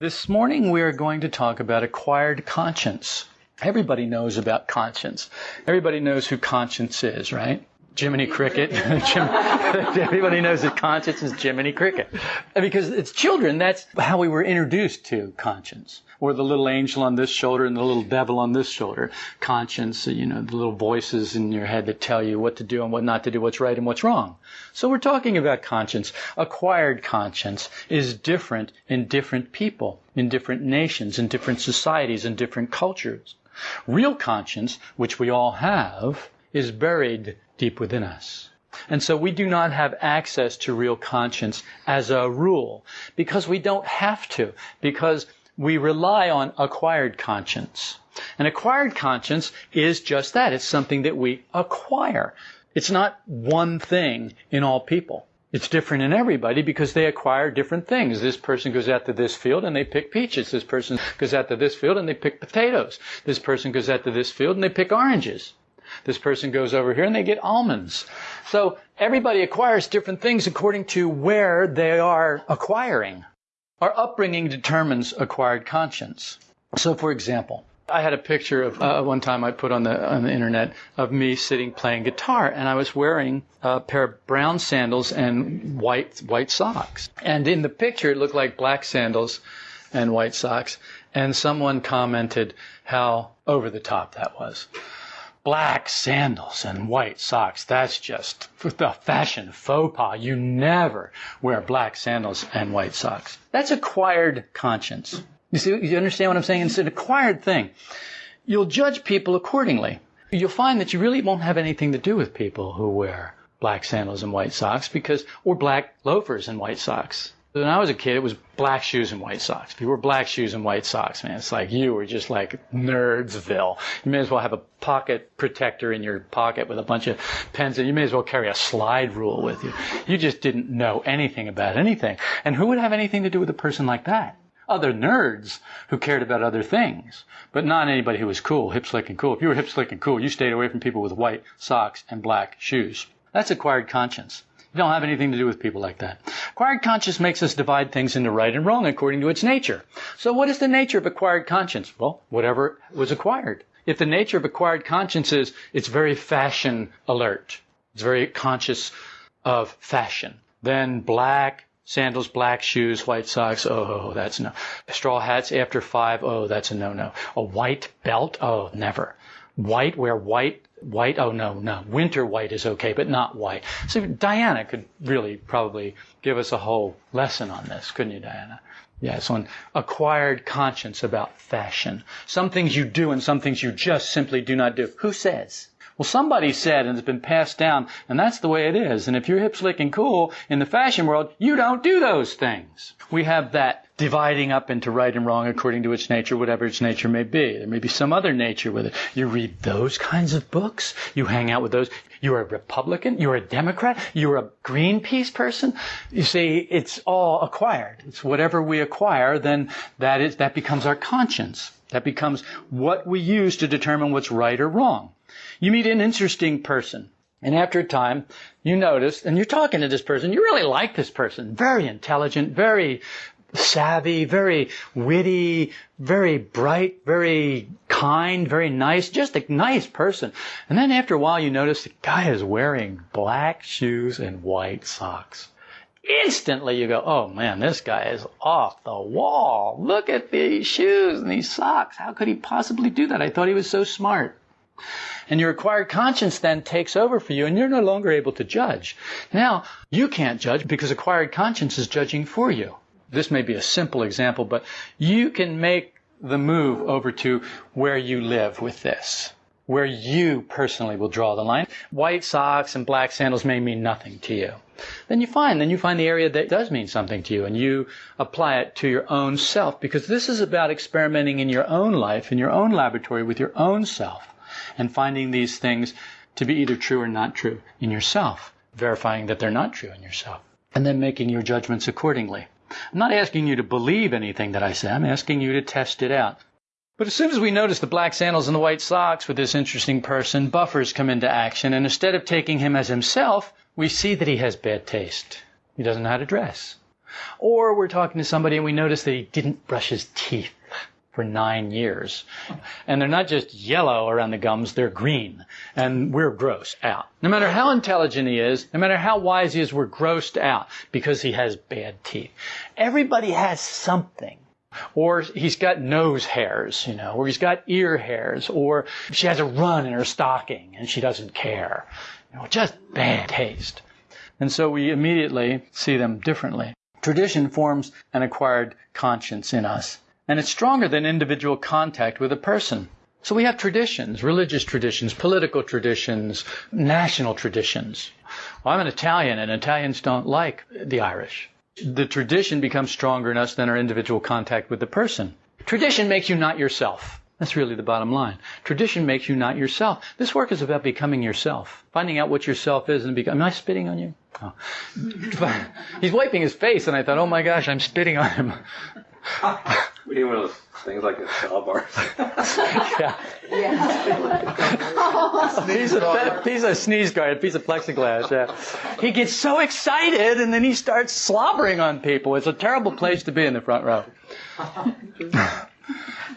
This morning we are going to talk about acquired conscience. Everybody knows about conscience. Everybody knows who conscience is, right? Jiminy Cricket. Jim, everybody knows that conscience is Jiminy Cricket. Because it's children, that's how we were introduced to conscience. Or the little angel on this shoulder and the little devil on this shoulder. Conscience, you know, the little voices in your head that tell you what to do and what not to do, what's right and what's wrong. So we're talking about conscience. Acquired conscience is different in different people, in different nations, in different societies, in different cultures. Real conscience, which we all have, is buried deep within us. And so we do not have access to real conscience as a rule because we don't have to, because we rely on acquired conscience. And acquired conscience is just that. It's something that we acquire. It's not one thing in all people. It's different in everybody because they acquire different things. This person goes out to this field and they pick peaches. This person goes out to this field and they pick potatoes. This person goes out to this field and they pick oranges. This person goes over here and they get almonds. So everybody acquires different things according to where they are acquiring. Our upbringing determines acquired conscience. So for example, I had a picture of uh, one time I put on the on the internet of me sitting playing guitar, and I was wearing a pair of brown sandals and white white socks. And in the picture, it looked like black sandals and white socks. And someone commented how over the top that was black sandals and white socks. That's just the fashion faux pas. You never wear black sandals and white socks. That's acquired conscience. You see, you understand what I'm saying? It's an acquired thing. You'll judge people accordingly. You'll find that you really won't have anything to do with people who wear black sandals and white socks because, or black loafers and white socks. When I was a kid, it was black shoes and white socks. If you wore black shoes and white socks, man, it's like you were just like nerdsville. You may as well have a pocket protector in your pocket with a bunch of pens, and you may as well carry a slide rule with you. You just didn't know anything about anything. And who would have anything to do with a person like that? Other nerds who cared about other things, but not anybody who was cool, hip, slick, and cool. If you were hip, slick, and cool, you stayed away from people with white socks and black shoes. That's acquired conscience. You don't have anything to do with people like that. Acquired conscience makes us divide things into right and wrong according to its nature. So what is the nature of acquired conscience? Well, whatever was acquired. If the nature of acquired conscience is it's very fashion alert, it's very conscious of fashion, then black sandals, black shoes, white socks, oh, that's no. Straw hats after five, oh, that's a no-no. A white belt, oh, never. White, wear white White? Oh, no, no. Winter white is okay, but not white. So Diana could really probably give us a whole lesson on this, couldn't you, Diana? Yes, on acquired conscience about fashion. Some things you do and some things you just simply do not do. Who says? Well, somebody said, and it's been passed down, and that's the way it is. And if you're hip, slick, and cool in the fashion world, you don't do those things. We have that dividing up into right and wrong according to its nature, whatever its nature may be. There may be some other nature with it. You read those kinds of books. You hang out with those. You're a Republican. You're a Democrat. You're a Greenpeace person. You see, it's all acquired. It's whatever we acquire, then that is, that becomes our conscience. That becomes what we use to determine what's right or wrong. You meet an interesting person. And after a time, you notice, and you're talking to this person, you really like this person. Very intelligent, very savvy, very witty, very bright, very kind, very nice, just a nice person. And then after a while you notice the guy is wearing black shoes and white socks. Instantly you go, oh man, this guy is off the wall. Look at these shoes and these socks. How could he possibly do that? I thought he was so smart. And your acquired conscience then takes over for you and you're no longer able to judge. Now, you can't judge because acquired conscience is judging for you. This may be a simple example, but you can make the move over to where you live with this. Where you personally will draw the line. White socks and black sandals may mean nothing to you. Then you find, then you find the area that does mean something to you and you apply it to your own self because this is about experimenting in your own life, in your own laboratory with your own self and finding these things to be either true or not true in yourself, verifying that they're not true in yourself, and then making your judgments accordingly. I'm not asking you to believe anything that I say, I'm asking you to test it out. But as soon as we notice the black sandals and the white socks with this interesting person, buffers come into action, and instead of taking him as himself, we see that he has bad taste. He doesn't know how to dress. Or we're talking to somebody and we notice that he didn't brush his teeth for nine years. And they're not just yellow around the gums, they're green. And we're grossed out. No matter how intelligent he is, no matter how wise he is, we're grossed out because he has bad teeth. Everybody has something. Or he's got nose hairs, you know, or he's got ear hairs, or she has a run in her stocking and she doesn't care. You know, just bad taste. And so we immediately see them differently. Tradition forms an acquired conscience in us and it's stronger than individual contact with a person. So we have traditions, religious traditions, political traditions, national traditions. Well, I'm an Italian and Italians don't like the Irish. The tradition becomes stronger in us than our individual contact with the person. Tradition makes you not yourself. That's really the bottom line. Tradition makes you not yourself. This work is about becoming yourself, finding out what yourself is and become. Am I spitting on you? Oh. He's wiping his face, and I thought, oh my gosh, I'm spitting on him. We need one of those things like a saw bars. yeah. Yeah. piece, of, piece of sneeze guard, a piece of plexiglass. Yeah. He gets so excited and then he starts slobbering on people. It's a terrible place to be in the front row. you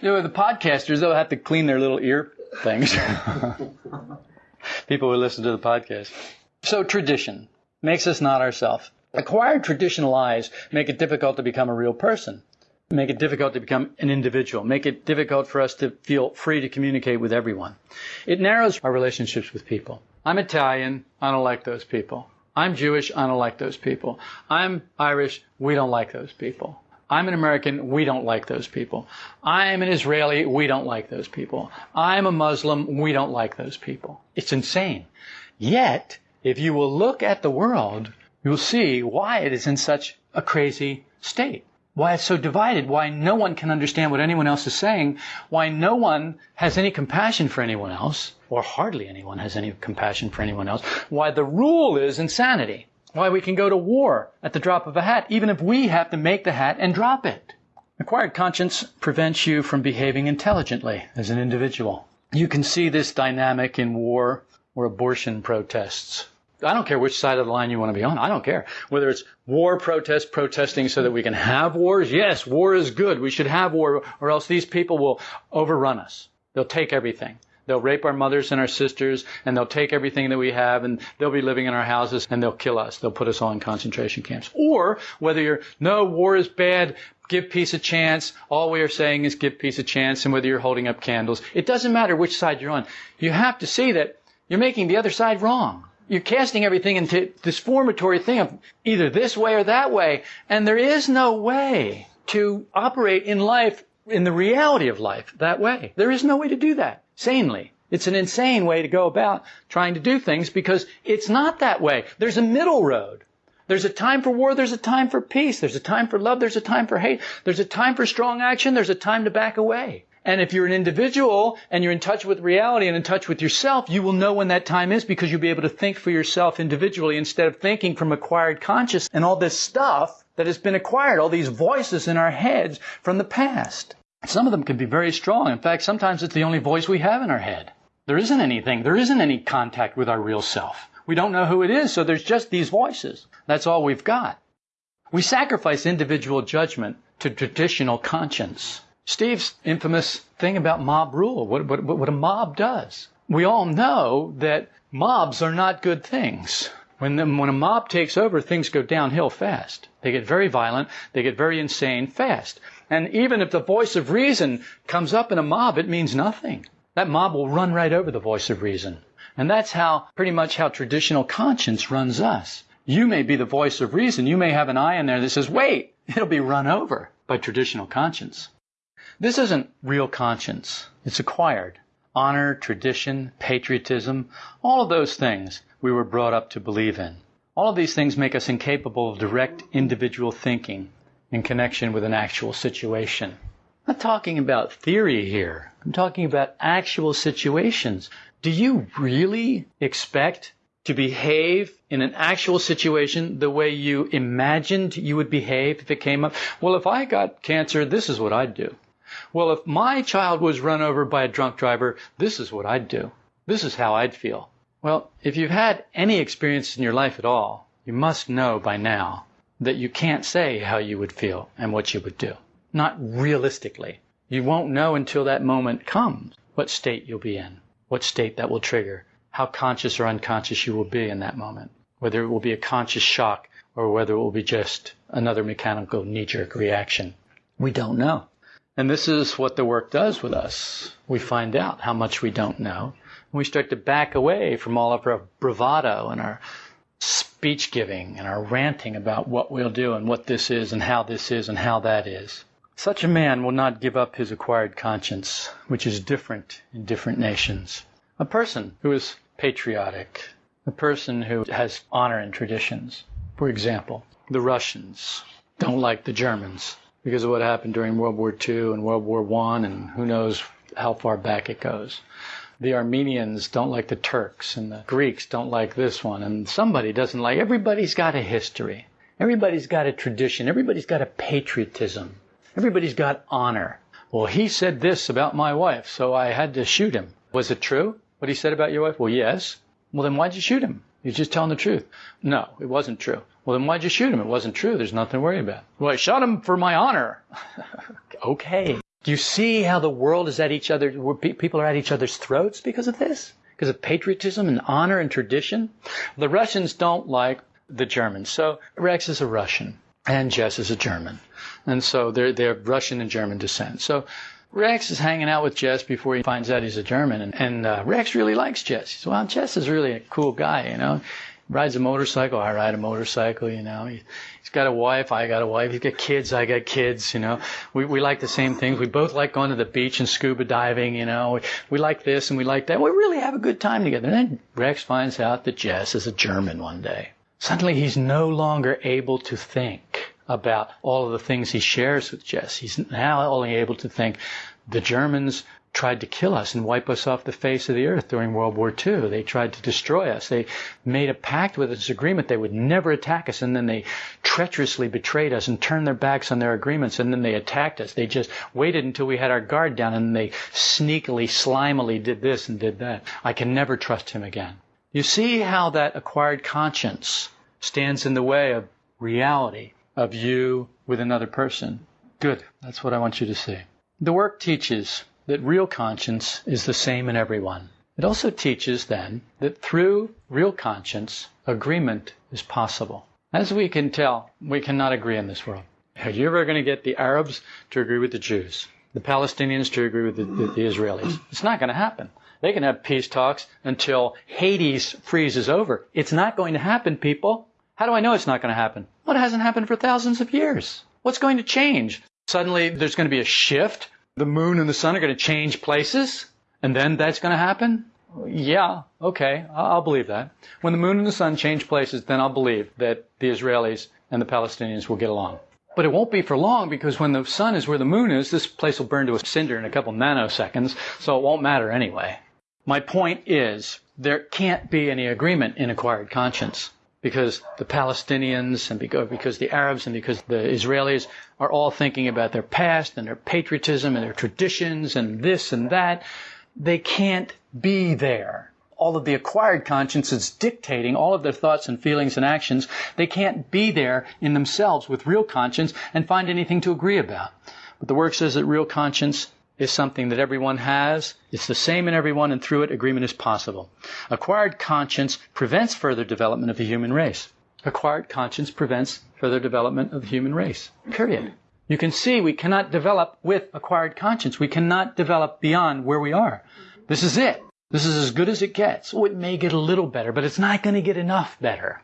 know, the podcasters, they'll have to clean their little ear things. people who listen to the podcast. So tradition makes us not ourselves. Acquired traditional eyes make it difficult to become a real person make it difficult to become an individual, make it difficult for us to feel free to communicate with everyone. It narrows our relationships with people. I'm Italian, I don't like those people. I'm Jewish, I don't like those people. I'm Irish, we don't like those people. I'm an American, we don't like those people. I'm an Israeli, we don't like those people. I'm a Muslim, we don't like those people. It's insane. Yet, if you will look at the world, you'll see why it is in such a crazy state why it's so divided, why no one can understand what anyone else is saying, why no one has any compassion for anyone else, or hardly anyone has any compassion for anyone else, why the rule is insanity, why we can go to war at the drop of a hat, even if we have to make the hat and drop it. Acquired conscience prevents you from behaving intelligently as an individual. You can see this dynamic in war or abortion protests. I don't care which side of the line you want to be on. I don't care. Whether it's war protest, protesting so that we can have wars. Yes, war is good. We should have war or else these people will overrun us. They'll take everything. They'll rape our mothers and our sisters and they'll take everything that we have and they'll be living in our houses and they'll kill us. They'll put us all in concentration camps. Or whether you're, no, war is bad, give peace a chance. All we are saying is give peace a chance and whether you're holding up candles. It doesn't matter which side you're on. You have to see that you're making the other side wrong you're casting everything into this formatory thing of either this way or that way. And there is no way to operate in life, in the reality of life, that way. There is no way to do that sanely. It's an insane way to go about trying to do things because it's not that way. There's a middle road. There's a time for war, there's a time for peace, there's a time for love, there's a time for hate, there's a time for strong action, there's a time to back away. And if you're an individual and you're in touch with reality and in touch with yourself, you will know when that time is because you'll be able to think for yourself individually instead of thinking from acquired consciousness and all this stuff that has been acquired, all these voices in our heads from the past. Some of them can be very strong. In fact, sometimes it's the only voice we have in our head. There isn't anything, there isn't any contact with our real self. We don't know who it is, so there's just these voices. That's all we've got. We sacrifice individual judgment to traditional conscience. Steve's infamous thing about mob rule, what, what, what a mob does. We all know that mobs are not good things. When, the, when a mob takes over, things go downhill fast. They get very violent, they get very insane fast. And even if the voice of reason comes up in a mob, it means nothing. That mob will run right over the voice of reason. And that's how, pretty much how traditional conscience runs us. You may be the voice of reason. You may have an eye in there that says, wait, it'll be run over by traditional conscience. This isn't real conscience. It's acquired. Honor, tradition, patriotism, all of those things we were brought up to believe in. All of these things make us incapable of direct individual thinking in connection with an actual situation. I'm not talking about theory here. I'm talking about actual situations. Do you really expect to behave in an actual situation the way you imagined you would behave if it came up? Well, if I got cancer, this is what I'd do. Well, if my child was run over by a drunk driver, this is what I'd do. This is how I'd feel. Well, if you've had any experience in your life at all, you must know by now that you can't say how you would feel and what you would do. Not realistically. You won't know until that moment comes what state you'll be in, what state that will trigger, how conscious or unconscious you will be in that moment, whether it will be a conscious shock or whether it will be just another mechanical knee jerk reaction. We don't know. And this is what the work does with us. We find out how much we don't know. And we start to back away from all of our bravado and our speech giving and our ranting about what we'll do and what this is and how this is and how that is. Such a man will not give up his acquired conscience, which is different in different nations. A person who is patriotic, a person who has honor and traditions. For example, the Russians don't like the Germans because of what happened during World War II and World War I, and who knows how far back it goes. The Armenians don't like the Turks, and the Greeks don't like this one, and somebody doesn't like. Everybody's got a history. Everybody's got a tradition. Everybody's got a patriotism. Everybody's got honor. Well, he said this about my wife, so I had to shoot him. Was it true? What he said about your wife? Well, yes. Well, then why'd you shoot him? He's just telling the truth. No, it wasn't true. Well, then why'd you shoot him? It wasn't true. There's nothing to worry about. Well, I shot him for my honor. okay. Do you see how the world is at each other, people are at each other's throats because of this? Because of patriotism and honor and tradition? The Russians don't like the Germans. So Rex is a Russian and Jess is a German. And so they're, they're Russian and German descent. So Rex is hanging out with Jess before he finds out he's a German, and, and uh, Rex really likes Jess. He says, "Well, Jess is really a cool guy, you know. Rides a motorcycle, I ride a motorcycle, you know. He, he's got a wife, I got a wife. He's got kids, I got kids, you know. We we like the same things. We both like going to the beach and scuba diving, you know. We, we like this and we like that. We really have a good time together." And then Rex finds out that Jess is a German one day. Suddenly, he's no longer able to think about all of the things he shares with Jess. He's now only able to think the Germans tried to kill us and wipe us off the face of the earth during World War II. They tried to destroy us. They made a pact with us, agreement they would never attack us, and then they treacherously betrayed us and turned their backs on their agreements, and then they attacked us. They just waited until we had our guard down, and they sneakily, slimily did this and did that. I can never trust him again. You see how that acquired conscience stands in the way of reality of you with another person. Good. That's what I want you to see. The work teaches that real conscience is the same in everyone. It also teaches then that through real conscience, agreement is possible. As we can tell, we cannot agree in this world. Are you ever going to get the Arabs to agree with the Jews? The Palestinians to agree with the, the, the Israelis? It's not going to happen. They can have peace talks until Hades freezes over. It's not going to happen, people. How do I know it's not going to happen? Well, hasn't happened for thousands of years. What's going to change? Suddenly there's going to be a shift. The moon and the sun are going to change places. And then that's going to happen? Yeah, okay, I'll believe that. When the moon and the sun change places, then I'll believe that the Israelis and the Palestinians will get along. But it won't be for long because when the sun is where the moon is, this place will burn to a cinder in a couple nanoseconds, so it won't matter anyway. My point is, there can't be any agreement in acquired conscience because the Palestinians and because the Arabs and because the Israelis are all thinking about their past and their patriotism and their traditions and this and that. They can't be there. All of the acquired conscience is dictating all of their thoughts and feelings and actions. They can't be there in themselves with real conscience and find anything to agree about. But the work says that real conscience is something that everyone has. It's the same in everyone, and through it, agreement is possible. Acquired conscience prevents further development of the human race. Acquired conscience prevents further development of the human race. Period. You can see we cannot develop with acquired conscience. We cannot develop beyond where we are. This is it. This is as good as it gets. Oh, it may get a little better, but it's not going to get enough better.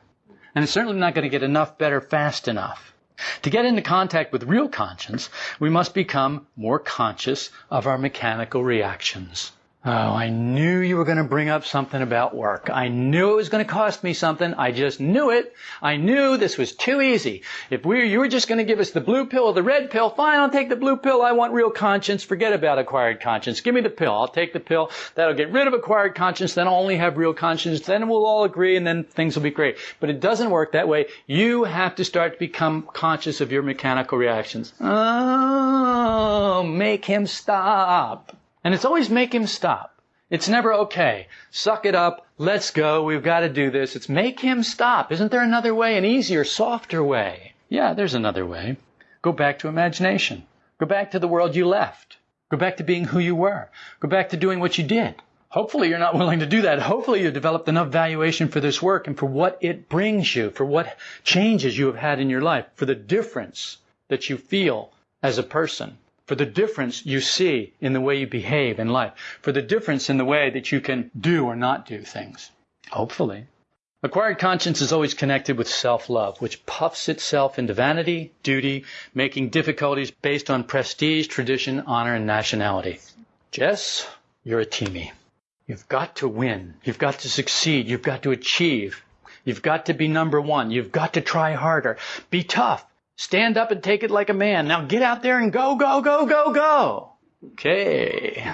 And it's certainly not going to get enough better fast enough. To get into contact with real conscience, we must become more conscious of our mechanical reactions. Oh, I knew you were going to bring up something about work. I knew it was going to cost me something. I just knew it. I knew this was too easy. If we you were just going to give us the blue pill or the red pill, fine, I'll take the blue pill. I want real conscience. Forget about acquired conscience. Give me the pill. I'll take the pill. That'll get rid of acquired conscience. Then I'll only have real conscience. Then we'll all agree and then things will be great. But it doesn't work that way. You have to start to become conscious of your mechanical reactions. Oh, make him stop. And it's always make him stop. It's never okay. Suck it up. Let's go. We've got to do this. It's make him stop. Isn't there another way, an easier, softer way? Yeah, there's another way. Go back to imagination. Go back to the world you left. Go back to being who you were. Go back to doing what you did. Hopefully you're not willing to do that. Hopefully you've developed enough valuation for this work and for what it brings you, for what changes you have had in your life, for the difference that you feel as a person, for the difference you see in the way you behave in life, for the difference in the way that you can do or not do things. Hopefully. Acquired conscience is always connected with self-love, which puffs itself into vanity, duty, making difficulties based on prestige, tradition, honor, and nationality. Jess, you're a teamie. You've got to win. You've got to succeed. You've got to achieve. You've got to be number one. You've got to try harder. Be tough. Stand up and take it like a man. Now get out there and go, go, go, go, go. Okay.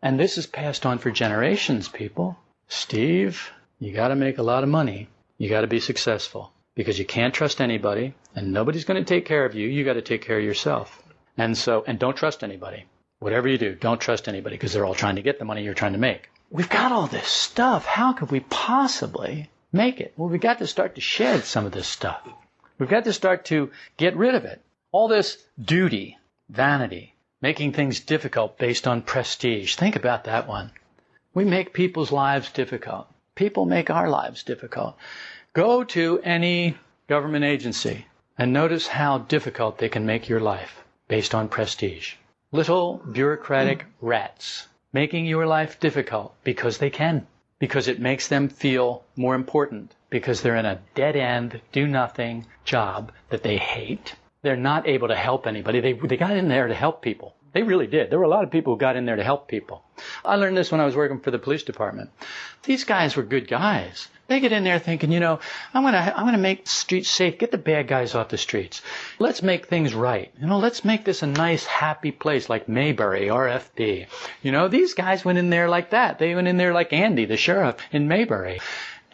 And this is passed on for generations, people. Steve, you got to make a lot of money. You got to be successful because you can't trust anybody and nobody's going to take care of you. You got to take care of yourself. And so, and don't trust anybody. Whatever you do, don't trust anybody because they're all trying to get the money you're trying to make. We've got all this stuff. How could we possibly make it? Well, we've got to start to shed some of this stuff. We've got to start to get rid of it. All this duty, vanity, making things difficult based on prestige. Think about that one. We make people's lives difficult. People make our lives difficult. Go to any government agency and notice how difficult they can make your life based on prestige. Little bureaucratic rats making your life difficult because they can, because it makes them feel more important because they're in a dead end, do nothing job that they hate. They're not able to help anybody. They, they got in there to help people. They really did. There were a lot of people who got in there to help people. I learned this when I was working for the police department. These guys were good guys. They get in there thinking, you know, I'm gonna, I'm gonna make streets safe, get the bad guys off the streets. Let's make things right. You know, let's make this a nice, happy place like Mayberry, RFD. You know, these guys went in there like that. They went in there like Andy, the sheriff in Mayberry.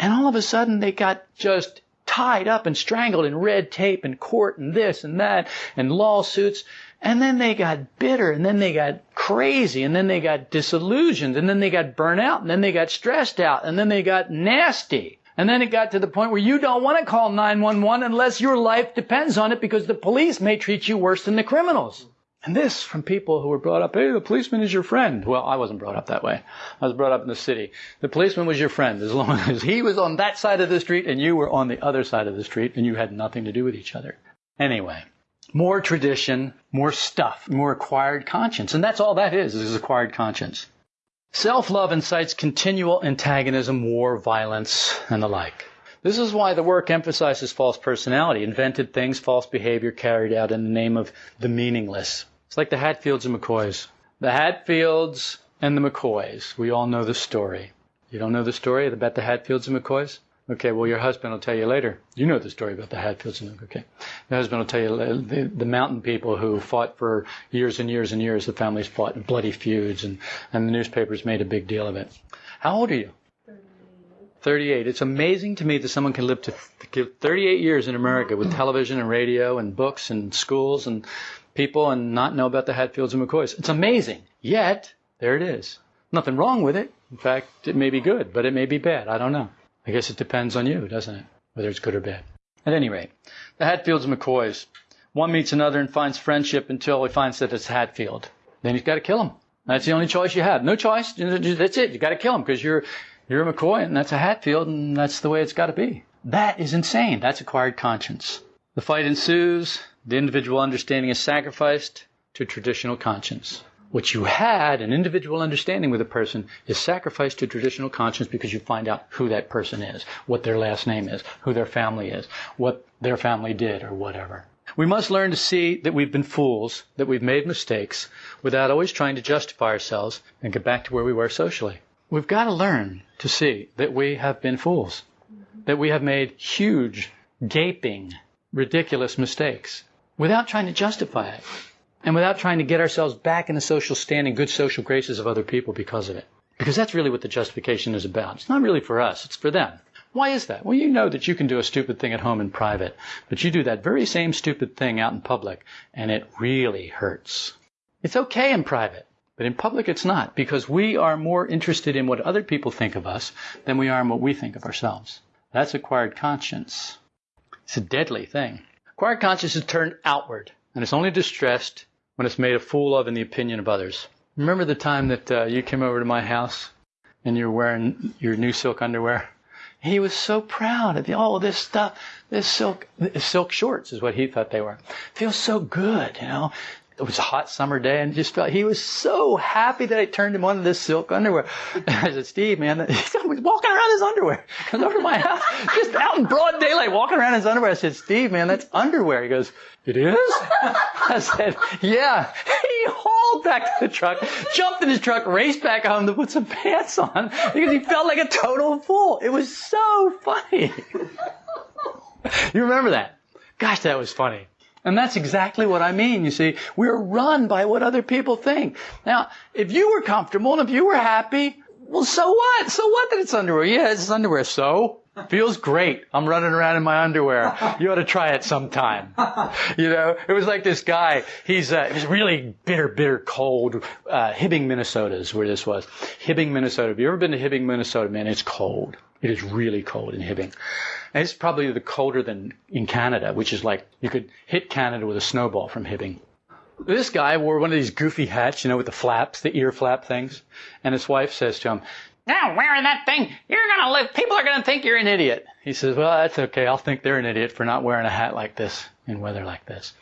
And all of a sudden they got just tied up and strangled in red tape and court and this and that and lawsuits. And then they got bitter and then they got crazy and then they got disillusioned and then they got burnt out and then they got stressed out and then they got nasty. And then it got to the point where you don't want to call 911 unless your life depends on it because the police may treat you worse than the criminals. And this from people who were brought up, hey, the policeman is your friend. Well, I wasn't brought up that way. I was brought up in the city. The policeman was your friend as long as he was on that side of the street and you were on the other side of the street and you had nothing to do with each other. Anyway, more tradition, more stuff, more acquired conscience. And that's all that is, is acquired conscience. Self-love incites continual antagonism, war, violence, and the like. This is why the work emphasizes false personality, invented things, false behavior carried out in the name of the meaningless. It's like the Hatfields and McCoys. The Hatfields and the McCoys. We all know the story. You don't know the story about the Hatfields and McCoys? Okay, well, your husband will tell you later. You know the story about the Hatfields and McCoys. okay. Your husband will tell you the, the mountain people who fought for years and years and years. The families fought in bloody feuds, and, and the newspapers made a big deal of it. How old are you? 38. It's amazing to me that someone can live to 38 years in America with television and radio and books and schools and people and not know about the Hatfields and McCoys. It's amazing. Yet, there it is. Nothing wrong with it. In fact, it may be good, but it may be bad. I don't know. I guess it depends on you, doesn't it? Whether it's good or bad. At any rate, the Hatfields and McCoys. One meets another and finds friendship until he finds that it's Hatfield. Then he's got to kill him. That's the only choice you have. No choice. That's it. You got to kill him because you're you're a McCoy and that's a Hatfield and that's the way it's got to be. That is insane. That's acquired conscience. The fight ensues. The individual understanding is sacrificed to traditional conscience. What you had, an individual understanding with a person, is sacrificed to traditional conscience because you find out who that person is, what their last name is, who their family is, what their family did, or whatever. We must learn to see that we've been fools, that we've made mistakes, without always trying to justify ourselves and get back to where we were socially. We've got to learn to see that we have been fools, that we have made huge, gaping, ridiculous mistakes without trying to justify it and without trying to get ourselves back in the social standing, good social graces of other people because of it. Because that's really what the justification is about. It's not really for us, it's for them. Why is that? Well, you know that you can do a stupid thing at home in private, but you do that very same stupid thing out in public, and it really hurts. It's okay in private. But in public, it's not, because we are more interested in what other people think of us than we are in what we think of ourselves. That's acquired conscience. It's a deadly thing. Acquired conscience is turned outward, and it's only distressed when it's made a fool of in the opinion of others. Remember the time that uh, you came over to my house and you were wearing your new silk underwear? He was so proud of all this stuff. This silk, silk shorts is what he thought they were. Feels so good, you know. It was a hot summer day and just felt he was so happy that I turned him on to this silk underwear. And I said, Steve, man, he's walking around his underwear. Comes over to my house, just out in broad daylight, walking around his underwear. I said, Steve, man, that's underwear. He goes, it is? I said, yeah. He hauled back to the truck, jumped in his truck, raced back home to put some pants on because he felt like a total fool. It was so funny. you remember that? Gosh, that was funny. And that's exactly what I mean. You see, we're run by what other people think. Now, if you were comfortable and if you were happy, well, so what? So what that it's underwear? Yeah, it's underwear. So? Feels great. I'm running around in my underwear. You ought to try it sometime. You know, it was like this guy. He's uh, it was really bitter, bitter cold. Uh, Hibbing, Minnesota is where this was. Hibbing, Minnesota. Have you ever been to Hibbing, Minnesota? Man, it's cold. It is really cold in Hibbing. And it's probably the colder than in Canada, which is like you could hit Canada with a snowball from Hibbing. This guy wore one of these goofy hats, you know, with the flaps, the ear flap things. And his wife says to him, now wearing that thing, you're gonna live, people are gonna think you're an idiot. He says, well, that's okay. I'll think they're an idiot for not wearing a hat like this in weather like this.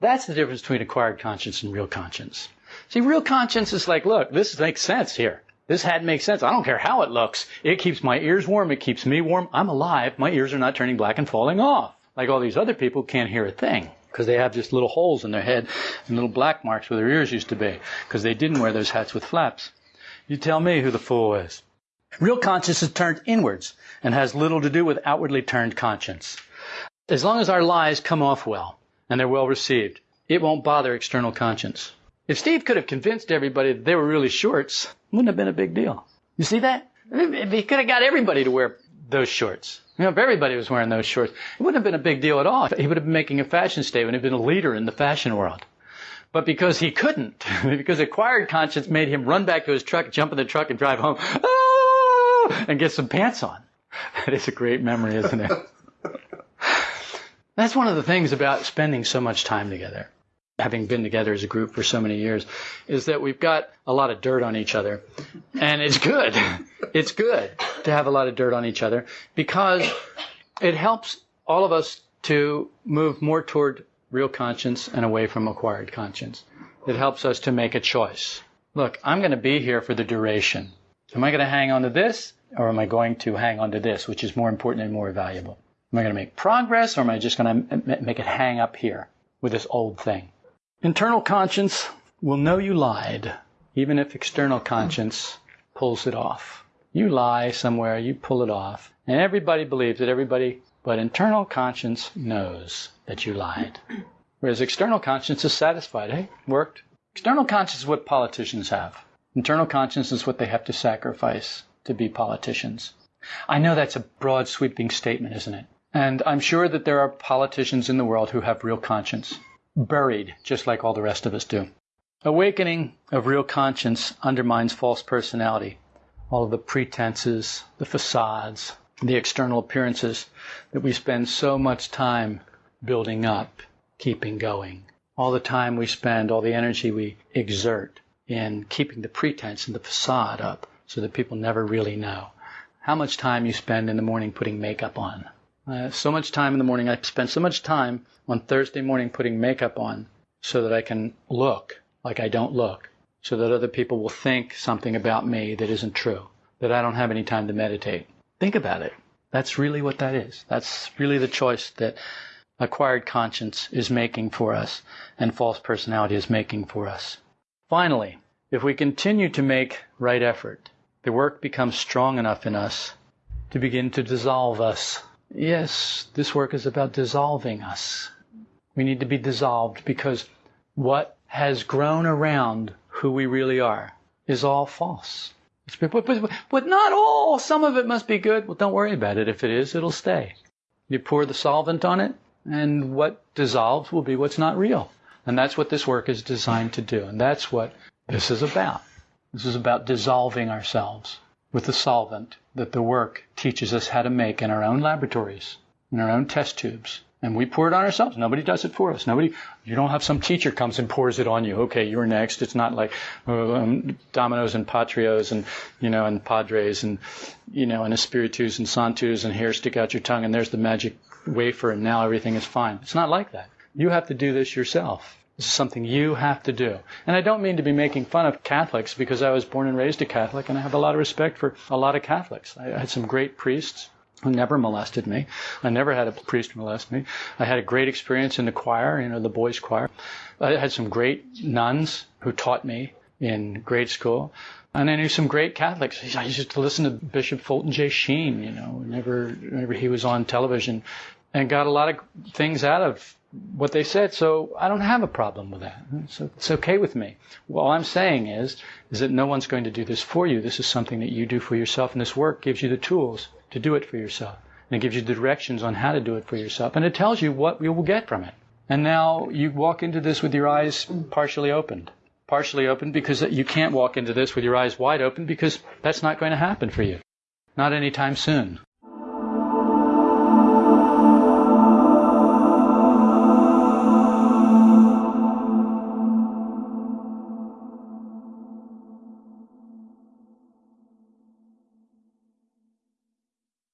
That's the difference between acquired conscience and real conscience. See, real conscience is like, look, this makes sense here. This hat makes sense. I don't care how it looks. It keeps my ears warm. It keeps me warm. I'm alive. My ears are not turning black and falling off. Like all these other people can't hear a thing because they have just little holes in their head and little black marks where their ears used to be because they didn't wear those hats with flaps. You tell me who the fool is. Real conscience is turned inwards and has little to do with outwardly turned conscience. As long as our lies come off well and they're well received, it won't bother external conscience. If Steve could have convinced everybody that they were really shorts, wouldn't have been a big deal. You see that? He could have got everybody to wear those shorts, you know, if everybody was wearing those shorts, it wouldn't have been a big deal at all. He would have been making a fashion statement, he'd been a leader in the fashion world. But because he couldn't, because acquired conscience made him run back to his truck, jump in the truck, and drive home, ah, and get some pants on. That is a great memory, isn't it? That's one of the things about spending so much time together having been together as a group for so many years, is that we've got a lot of dirt on each other. And it's good. It's good to have a lot of dirt on each other because it helps all of us to move more toward real conscience and away from acquired conscience. It helps us to make a choice. Look, I'm going to be here for the duration. Am I going to hang on to this or am I going to hang on to this, which is more important and more valuable? Am I going to make progress or am I just going to make it hang up here with this old thing? Internal conscience will know you lied, even if external conscience pulls it off. You lie somewhere, you pull it off, and everybody believes it, everybody, but internal conscience knows that you lied. Whereas external conscience is satisfied. Hey, worked. External conscience is what politicians have. Internal conscience is what they have to sacrifice to be politicians. I know that's a broad sweeping statement, isn't it? And I'm sure that there are politicians in the world who have real conscience buried just like all the rest of us do. Awakening of real conscience undermines false personality, all of the pretenses, the facades, the external appearances that we spend so much time building up, keeping going. All the time we spend, all the energy we exert in keeping the pretense and the facade up so that people never really know. How much time you spend in the morning putting makeup on, I have so much time in the morning. I spend so much time on Thursday morning putting makeup on so that I can look like I don't look, so that other people will think something about me that isn't true, that I don't have any time to meditate. Think about it. That's really what that is. That's really the choice that acquired conscience is making for us and false personality is making for us. Finally, if we continue to make right effort, the work becomes strong enough in us to begin to dissolve us Yes, this work is about dissolving us. We need to be dissolved because what has grown around who we really are is all false. But, but, but not all. Some of it must be good. Well, don't worry about it. If it is, it'll stay. You pour the solvent on it, and what dissolves will be what's not real. And that's what this work is designed to do. And that's what this is about. This is about dissolving ourselves with the solvent that the work teaches us how to make in our own laboratories, in our own test tubes, And we pour it on ourselves. Nobody does it for us. Nobody, you don't have some teacher comes and pours it on you. Okay, you're next. It's not like uh, um, Dominoes and Patrios and, you know, and Padres and, you know, and Espiritus and Santus and here stick out your tongue and there's the magic wafer and now everything is fine. It's not like that. You have to do this yourself. This is something you have to do. And I don't mean to be making fun of Catholics because I was born and raised a Catholic and I have a lot of respect for a lot of Catholics. I had some great priests who never molested me. I never had a priest molest me. I had a great experience in the choir, you know, the boys' choir. I had some great nuns who taught me in grade school. And I knew some great Catholics. I used to listen to Bishop Fulton J. Sheen, you know, whenever, whenever he was on television and got a lot of things out of what they said. So I don't have a problem with that. So it's okay with me. All I'm saying is, is that no one's going to do this for you. This is something that you do for yourself and this work gives you the tools to do it for yourself. And it gives you the directions on how to do it for yourself. And it tells you what you will get from it. And now you walk into this with your eyes partially opened. Partially open because you can't walk into this with your eyes wide open because that's not going to happen for you. Not anytime soon.